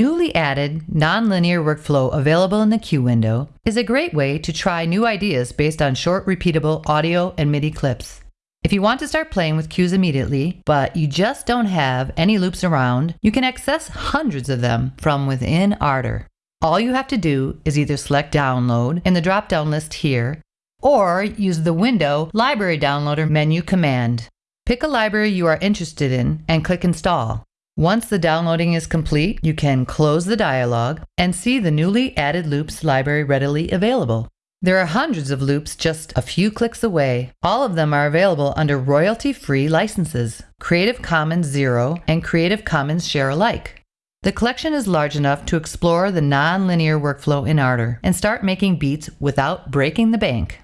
newly added nonlinear workflow available in the Cue window is a great way to try new ideas based on short, repeatable audio and MIDI clips. If you want to start playing with cues immediately, but you just don't have any loops around, you can access hundreds of them from within Ardour. All you have to do is either select Download in the drop down list here, or use the Window Library Downloader menu command. Pick a library you are interested in and click Install. Once the downloading is complete, you can close the dialog and see the newly added loops library readily available. There are hundreds of loops just a few clicks away. All of them are available under royalty-free licenses, Creative Commons Zero and Creative Commons Share Alike. The collection is large enough to explore the non-linear workflow in Ardour and start making beats without breaking the bank.